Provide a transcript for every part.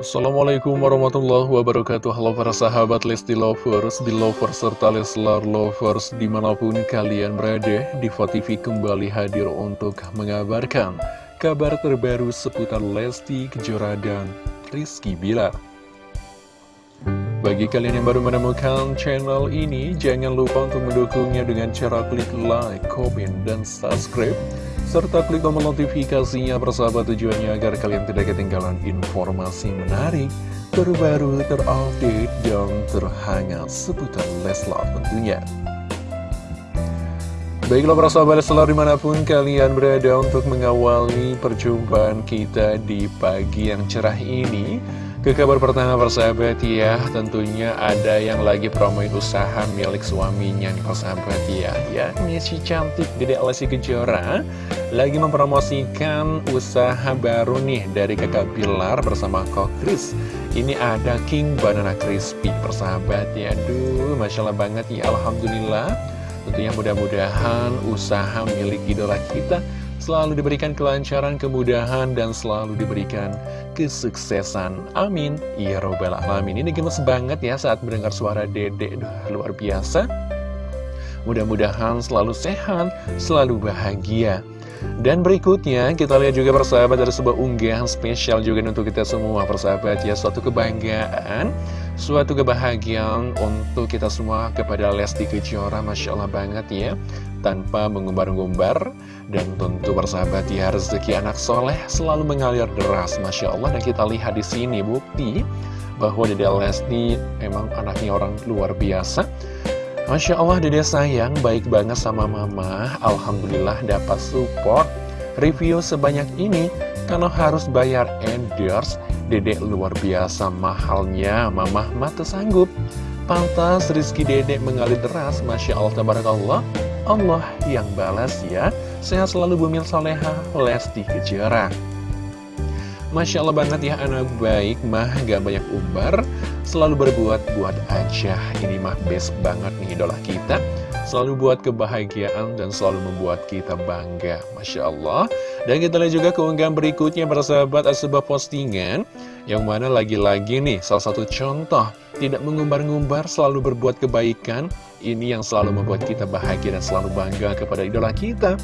Assalamualaikum warahmatullahi wabarakatuh. Halo para sahabat Lesti Lovers, di Lovers serta Leslar Lovers di mana pun kalian berada Diva TV kembali hadir untuk mengabarkan kabar terbaru seputar Lesti Kejora dan Rizky Bilar. Bagi kalian yang baru menemukan channel ini, jangan lupa untuk mendukungnya dengan cara klik like, comment, dan subscribe serta klik tombol notifikasinya persahabat tujuannya agar kalian tidak ketinggalan informasi menarik, terbaru, terupdate, dan terhangat seputar Leslar tentunya. Baiklah para sahabat Leslar di mana pun kalian berada untuk mengawali perjumpaan kita di pagi yang cerah ini ke kabar pertama persahabat ya, tentunya ada yang lagi promoin usaha milik suaminya nih persahabat ya ini si cantik Dede Lesti Kejora lagi mempromosikan usaha baru nih dari kakak Bilar bersama Kok Kris. Ini ada King Banana Crispy persahabat ya, aduh Masya Allah banget ya, Alhamdulillah. Tentunya mudah-mudahan usaha milik idola kita selalu diberikan kelancaran, kemudahan, dan selalu diberikan kesuksesan. Amin. Ya robbal alamin. Ini gemes banget ya saat mendengar suara dedek. Luar biasa. Mudah-mudahan selalu sehat, selalu bahagia. Dan berikutnya kita lihat juga persahabat ada sebuah unggahan spesial juga untuk kita semua persahabat ya Suatu kebanggaan, suatu kebahagiaan untuk kita semua kepada Lesti Kejora Masya Allah banget ya. Tanpa mengumbar-ngumbar dan tentu persahabat ya rezeki anak soleh selalu mengalir deras Masya Allah. Dan kita lihat di sini bukti bahwa Dede Lesti memang anaknya orang luar biasa. Masya Allah dede sayang baik banget sama mama. Alhamdulillah dapat support review sebanyak ini. Kalau harus bayar endorse Dedek luar biasa mahalnya Mama mata sanggup. Pantas Rizky Dedek mengalir deras Masya Allah Tabarakallah. Allah yang balas ya. Sehat selalu bumil soleha Lesti Kejora Masya Allah banget ya anak baik mah gak banyak umbar. Selalu berbuat buat aja. Ini mah best banget nih idola kita. Selalu buat kebahagiaan dan selalu membuat kita bangga. Masya Allah Dan kita lihat juga keunggahan berikutnya para sahabat sebuah postingan Yang mana lagi-lagi nih salah satu contoh Tidak mengumbar-ngumbar selalu berbuat kebaikan. Ini yang selalu membuat kita bahagia dan selalu bangga kepada idola kita.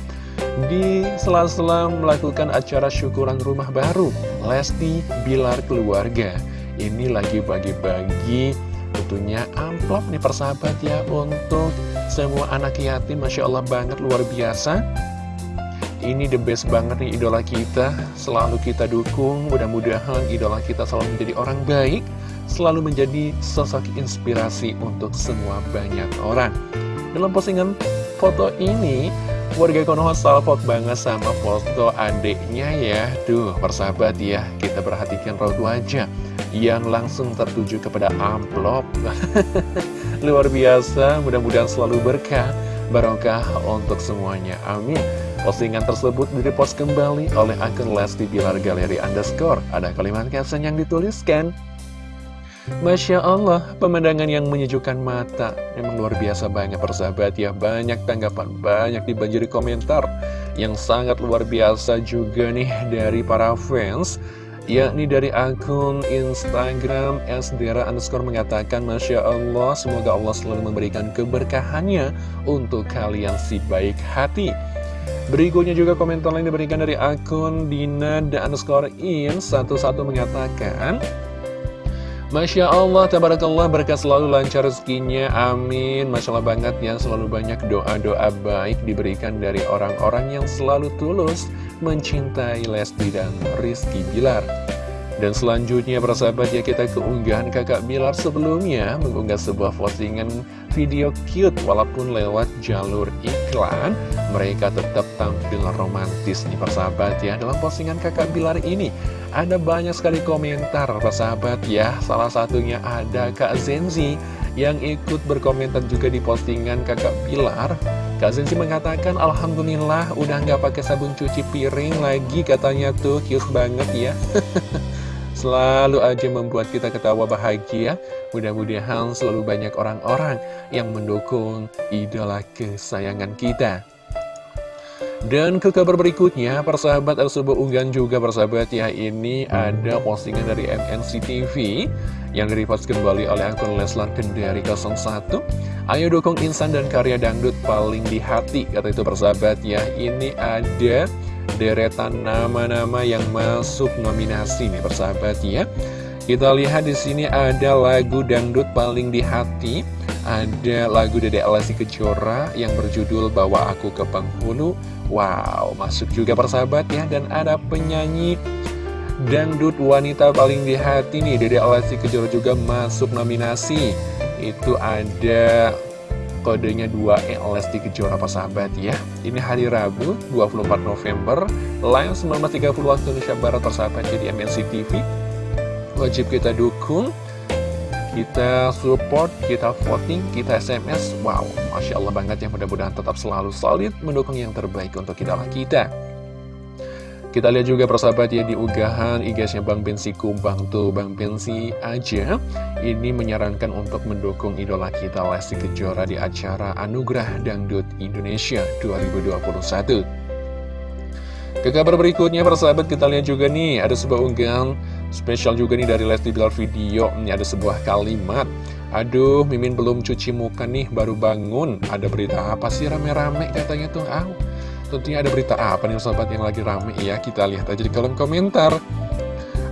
Di sela-sela melakukan acara syukuran rumah baru Lesti Bilar Keluarga. Ini lagi bagi-bagi tentunya amplop nih persahabat ya Untuk semua anak yatim. Masya Allah banget luar biasa Ini the best banget nih idola kita. Selalu kita dukung. Mudah-mudahan idola kita selalu menjadi orang baik. Selalu menjadi sosok inspirasi untuk semua banyak orang. Dalam postingan foto ini Warga Konoha salpot banget sama foto adiknya ya. Duh persahabat ya. Kita perhatikan raut wajah Yang langsung tertuju kepada amplop. Luar biasa. Mudah-mudahan selalu berkah Barokah untuk semuanya. Amin Postingan tersebut direpost kembali oleh akun Lesti Bilar Galeri Underscore. Ada kalimat caption yang dituliskan Masya Allah, pemandangan yang menyejukkan mata. Memang luar biasa banyak persahabat ya. Banyak tanggapan, banyak dibanjiri komentar Yang sangat luar biasa juga nih dari para fans yakni dari akun Instagram Sdera underscore mengatakan Masya Allah, semoga Allah selalu memberikan keberkahannya untuk kalian si baik hati. Berikutnya juga komentar lain diberikan dari akun Dina dan underscore in satu-satu mengatakan Masya Allah, tabarakallah, berkat selalu lancar rezekinya, amin. Masya Allah banget ya, selalu banyak doa-doa baik diberikan dari orang-orang yang selalu tulus mencintai Lesti dan Rizky Bilar dan selanjutnya persahabat ya kita keunggahan kakak Bilar sebelumnya mengunggah sebuah postingan video cute walaupun lewat jalur iklan. Mereka tetap tampil romantis nih persahabat ya. Dalam postingan kakak Bilar ini ada banyak sekali komentar persahabat ya. Salah satunya ada Kak Zenzi yang ikut berkomentar juga di postingan kakak Bilar. Kak Zenzi mengatakan Alhamdulillah udah nggak pakai sabun cuci piring lagi katanya tuh cute banget ya selalu aja membuat kita ketawa bahagia. Mudah-mudahan selalu banyak orang-orang yang mendukung idola kesayangan kita. Dan ke kabar berikutnya, persahabat ada sebuah unggahan juga persahabat ya Ini ada postingan dari MNC TV Yang direpost kembali oleh akun Leslar Kendari 01 Ayo dukung insan dan karya dangdut paling di hati Kata itu persahabat ya Ini ada deretan nama-nama yang masuk nominasi nih persahabat ya. Kita lihat di sini ada lagu dangdut paling di hati. Ada lagu Dede Alasi Kejora yang berjudul Bawa Aku ke Penghulu. Wow, masuk juga persahabat ya. Dan ada penyanyi dangdut wanita paling di hati nih. Dede Alasi Kejora juga masuk nominasi. Itu ada kodenya 2E Lesti Kejora persahabat ya Ini hari Rabu 24 November Live 19.30 waktu Indonesia Barat persahabat jadi MNC TV Wajib kita dukung kita support, kita voting, kita SMS. Wow, Masya Allah banget ya mudah-mudahan tetap selalu solid mendukung yang terbaik untuk idola kita. Kita lihat juga persahabat ya di unggahan IG-nya Bang Bensi Kumbang tuh. Bang Bensi aja ini menyarankan untuk mendukung idola kita Lesti Kejora di acara Anugerah Dangdut Indonesia 2021. Ke kabar berikutnya persahabat kita lihat juga nih ada sebuah unggahan Spesial juga nih dari Lesti Bilar Video. Ini ada sebuah kalimat Aduh, Mimin belum cuci muka nih, baru bangun. Ada berita apa sih rame-rame? Katanya tuh ah, Tentunya ada berita apa nih sahabat yang lagi rame ya Kita lihat aja di kolom komentar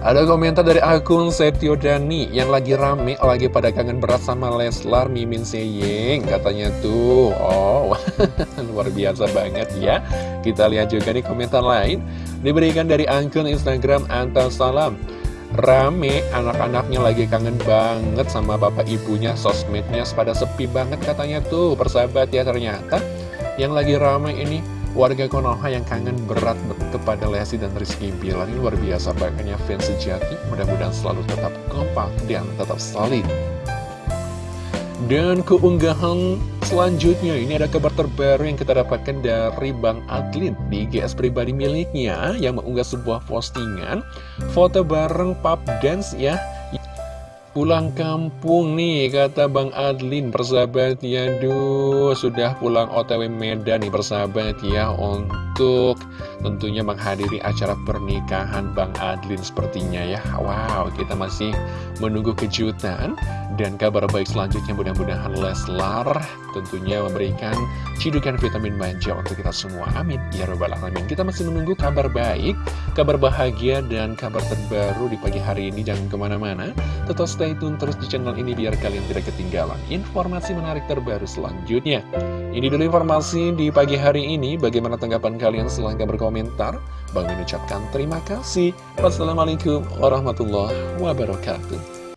ada komentar dari akun Setio Dani yang lagi rame, lagi pada kangen berat sama Leslar Mimin Seyeng katanya tuh. Oh, luar biasa banget ya. Kita lihat juga nih komentar lain diberikan dari akun Instagram Antas Salam. Rame, anak-anaknya lagi kangen banget sama bapak ibunya, sosmednya pada sepi banget katanya tuh, persahabat ya ternyata. Yang lagi rame ini warga Konoha yang kangen berat kepada Lesti dan Rizky Bilar ini luar biasa banyaknya fans sejati. Mudah-mudahan selalu tetap kompak dan tetap solid. Dan keunggahan selanjutnya ini ada kabar terbaru yang kita dapatkan dari Bang Adlin di GS pribadi miliknya yang mengunggah sebuah postingan foto bareng pub dance ya Pulang kampung nih, kata Bang Adlin, persahabat ya, duh, sudah pulang OTW Medan nih, persahabat ya, untuk tentunya menghadiri acara pernikahan Bang Adlin sepertinya ya. Wow, kita masih menunggu kejutan dan kabar baik selanjutnya mudah-mudahan Leslar tentunya memberikan cidukan vitamin manja untuk kita semua. Amin. Ya Rabbal Alamin. Kita masih menunggu kabar baik, kabar bahagia, dan kabar terbaru di pagi hari ini. Jangan ke mana-mana. Tetap stay tune terus di channel ini biar kalian tidak ketinggalan informasi menarik terbaru selanjutnya. Ini dulu informasi di pagi hari ini. Bagaimana tanggapan kalian? Silahkan berkomentar. Bang mengucapkan terima kasih. Wassalamualaikum warahmatullahi wabarakatuh.